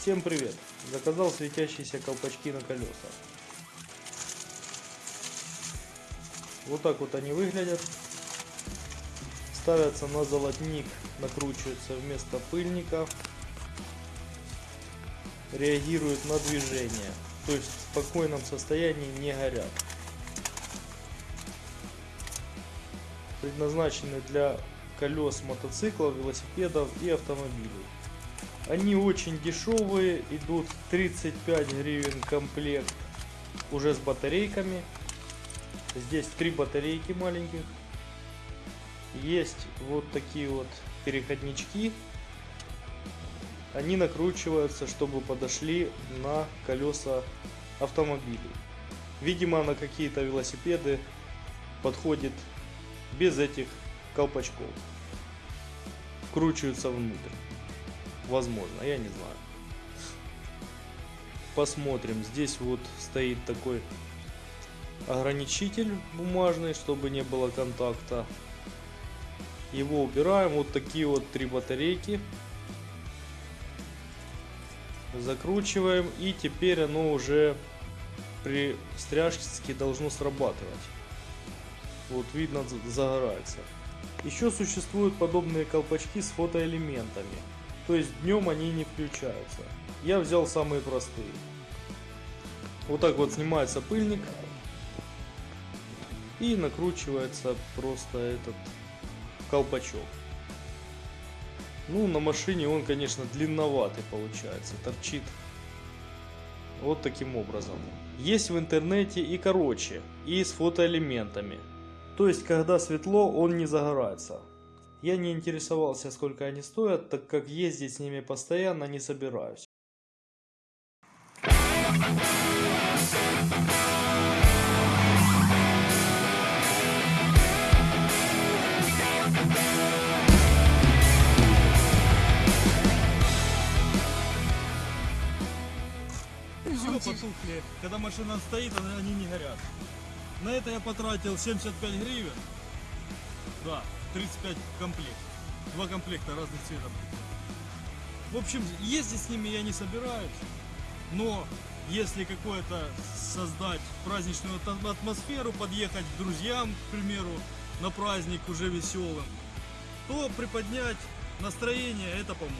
Всем привет! Заказал светящиеся колпачки на колеса. Вот так вот они выглядят. Ставятся на золотник, накручиваются вместо пыльника. Реагируют на движение. То есть в спокойном состоянии не горят. Предназначены для колес мотоциклов, велосипедов и автомобилей. Они очень дешевые, идут 35 гривен комплект уже с батарейками. Здесь три батарейки маленьких. Есть вот такие вот переходнички. Они накручиваются, чтобы подошли на колеса автомобилей. Видимо, на какие-то велосипеды подходит без этих колпачков. Вкручиваются внутрь. Возможно, я не знаю. Посмотрим. Здесь вот стоит такой ограничитель бумажный, чтобы не было контакта. Его убираем. Вот такие вот три батарейки. Закручиваем. И теперь оно уже при стряжке должно срабатывать. Вот видно загорается. Еще существуют подобные колпачки с фотоэлементами. То есть днем они не включаются. Я взял самые простые. Вот так вот снимается пыльник. И накручивается просто этот колпачок. Ну, на машине он, конечно, длинноватый получается. Торчит вот таким образом. Есть в интернете и короче, и с фотоэлементами. То есть, когда светло, он не загорается. Я не интересовался, сколько они стоят, так как ездить с ними постоянно не собираюсь. Все потухли. Когда машина стоит, они не горят. На это я потратил 75 гривен. Да, 35 комплект. Два комплекта разных цветов. В общем, ездить с ними я не собираюсь. Но если какое-то создать праздничную ат- атмосферу, подъехать к друзьям, к примеру, на праздник уже веселым, то приподнять настроение это поможет.